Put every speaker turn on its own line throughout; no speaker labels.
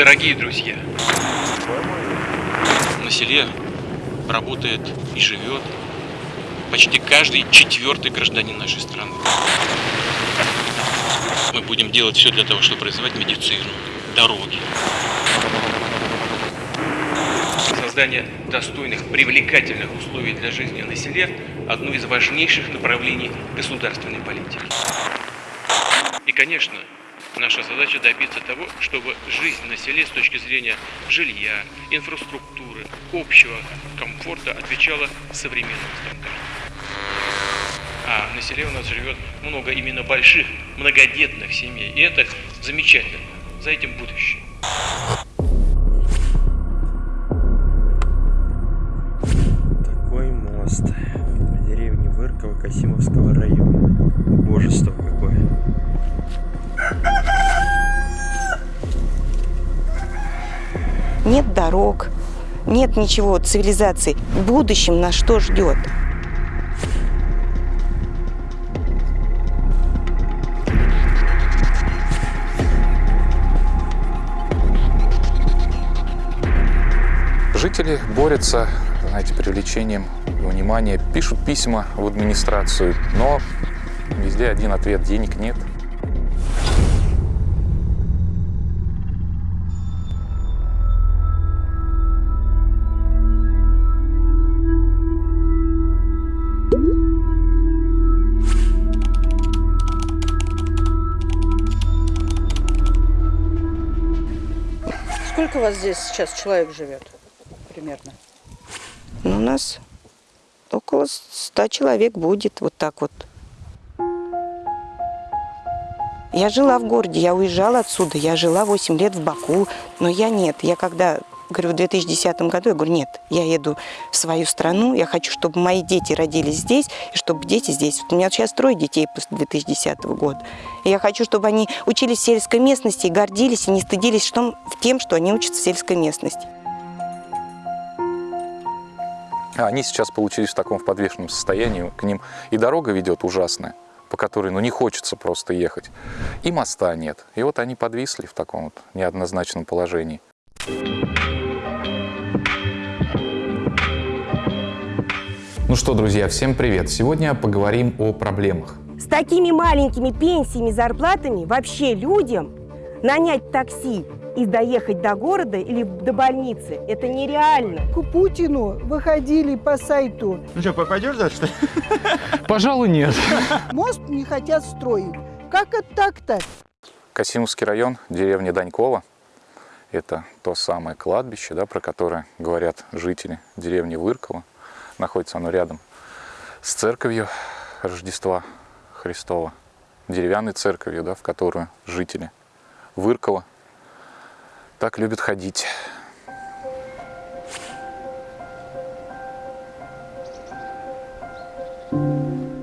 Дорогие друзья, на селе работает и живет почти каждый четвертый гражданин нашей страны. Мы будем делать все для того, чтобы развивать медицину, дороги. Создание достойных, привлекательных условий для жизни на селе – одно из важнейших направлений государственной политики. И, конечно, наша задача добиться того, чтобы жизнь на селе с точки зрения жилья, инфраструктуры, общего комфорта отвечала современным стандартам. А на селе у нас живет много именно больших, многодетных семей. И это замечательно. За этим будущее.
Такой мост в деревне Вырково Касимовского района. Божество какое.
Нет дорог, нет ничего цивилизации. В будущем нас что ждет?
Жители борются, знаете, привлечением внимания, пишут письма в администрацию, но везде один ответ – денег нет.
Сколько у вас здесь сейчас человек живет примерно?
Ну, у нас около ста человек будет, вот так вот. Я жила в городе, я уезжала отсюда, я жила 8 лет в Баку, но я нет. Я когда, говорю, в 2010 году, я говорю, нет, я еду в свою страну, я хочу, чтобы мои дети родились здесь, и чтобы дети здесь. Вот у меня сейчас трое детей после 2010 года. И я хочу, чтобы они учились в сельской местности и гордились, и не стыдились тем, что они учатся в сельской местности.
А они сейчас получились в таком в подвешенном состоянии, к ним и дорога ведет ужасная, по которой ну, не хочется просто ехать, и моста нет. И вот они подвисли в таком вот неоднозначном положении.
Ну что, друзья, всем привет! Сегодня поговорим о проблемах.
С такими маленькими пенсиями, зарплатами вообще людям нанять такси и доехать до города или до больницы – это нереально.
К Путину выходили по сайту.
Ну что, пойдешь дальше?
Пожалуй, нет.
Мост не хотят строить. Как это так-то?
Касимовский район, деревня Данькова. Это то самое кладбище, да, про которое говорят жители деревни Вырково. Находится оно рядом с церковью Рождества Христова, деревянной церковью, да, в которую жители Выркова так любят ходить.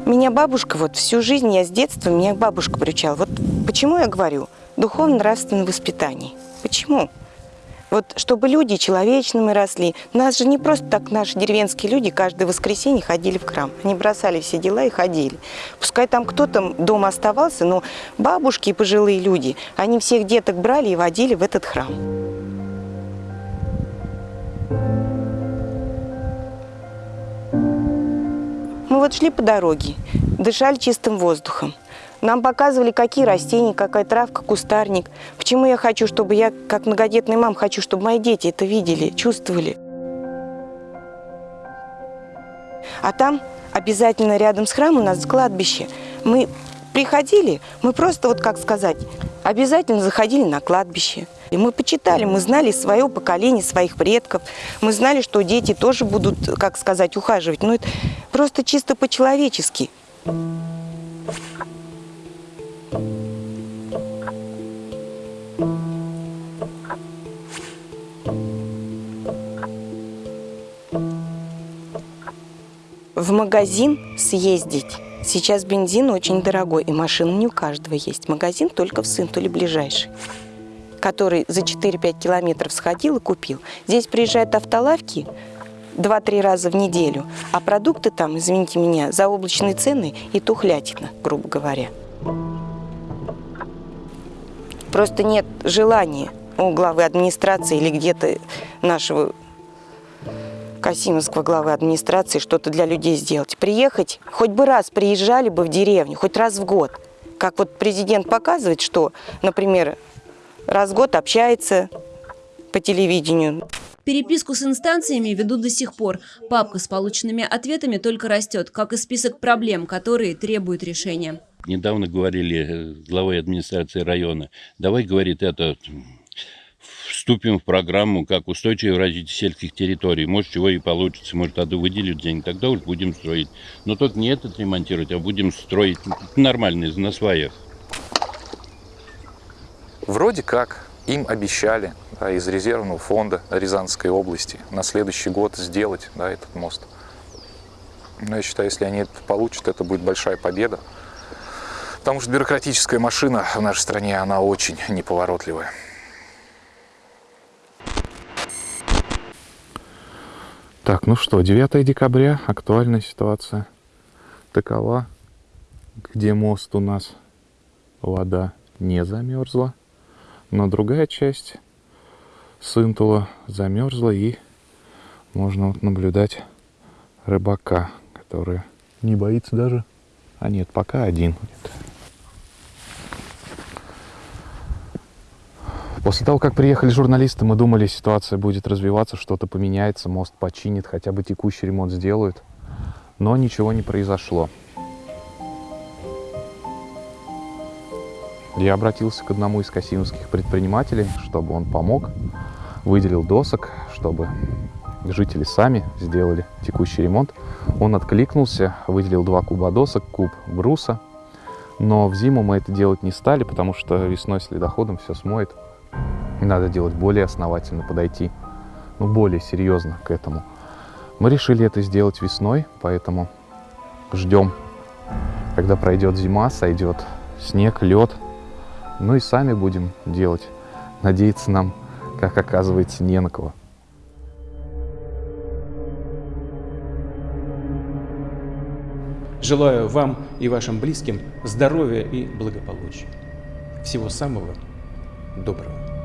Меня бабушка, вот всю жизнь я с детства, меня бабушка приучала. Вот почему я говорю духовно-нравственное воспитание? Почему? Вот чтобы люди человечными росли. Нас же не просто так наши деревенские люди каждое воскресенье ходили в храм. Они бросали все дела и ходили. Пускай там кто-то дома оставался, но бабушки и пожилые люди, они всех деток брали и водили в этот храм. Мы вот шли по дороге, дышали чистым воздухом. Нам показывали, какие растения, какая травка, кустарник. Почему я хочу, чтобы я, как многодетная мама, хочу, чтобы мои дети это видели, чувствовали. А там обязательно рядом с храмом у нас кладбище. Мы приходили, мы просто, вот как сказать, обязательно заходили на кладбище. И мы почитали, мы знали свое поколение, своих предков. Мы знали, что дети тоже будут, как сказать, ухаживать. Но это просто чисто по-человечески. В магазин съездить. Сейчас бензин очень дорогой, и машина не у каждого есть. Магазин только в Сынтуле ближайший, который за 4-5 километров сходил и купил. Здесь приезжают автолавки 2-3 раза в неделю, а продукты там, извините меня, за облачные цены и тухлятина, грубо говоря. Просто нет желания у главы администрации или где-то нашего Касимовского главы администрации что-то для людей сделать. Приехать, хоть бы раз приезжали бы в деревню, хоть раз в год. Как вот президент показывает, что, например, раз в год общается по телевидению.
Переписку с инстанциями ведут до сих пор. Папка с полученными ответами только растет, как и список проблем, которые требуют решения.
Недавно говорили э, главой администрации района, давай, говорит, это вступим в программу как устойчивое развитие сельских территорий. Может, чего и получится, может, тогда выделят денег, тогда уж будем строить. Но только не этот ремонтировать, а будем строить нормальные, на своих.
Вроде как им обещали да, из резервного фонда Рязанской области на следующий год сделать да, этот мост. Но я считаю, если они это получат, это будет большая победа. Потому что бюрократическая машина в нашей стране, она очень неповоротливая. Так, ну что, 9 декабря, актуальная ситуация такова, где мост у нас вода не замерзла, но другая часть Сынтула замерзла и можно вот наблюдать рыбака, который не боится даже, а нет, пока один. После того, как приехали журналисты, мы думали, ситуация будет развиваться, что-то поменяется, мост починит, хотя бы текущий ремонт сделают. Но ничего не произошло. Я обратился к одному из касимовских предпринимателей, чтобы он помог, выделил досок, чтобы жители сами сделали текущий ремонт. Он откликнулся, выделил два куба досок, куб бруса. Но в зиму мы это делать не стали, потому что весной с ледоходом все смоет. Надо делать более основательно, подойти, ну, более серьезно к этому. Мы решили это сделать весной, поэтому ждем, когда пройдет зима, сойдет снег, лед. Ну и сами будем делать. Надеяться нам, как оказывается, не на кого.
Желаю вам и вашим близким здоровья и благополучия. Всего самого доброго.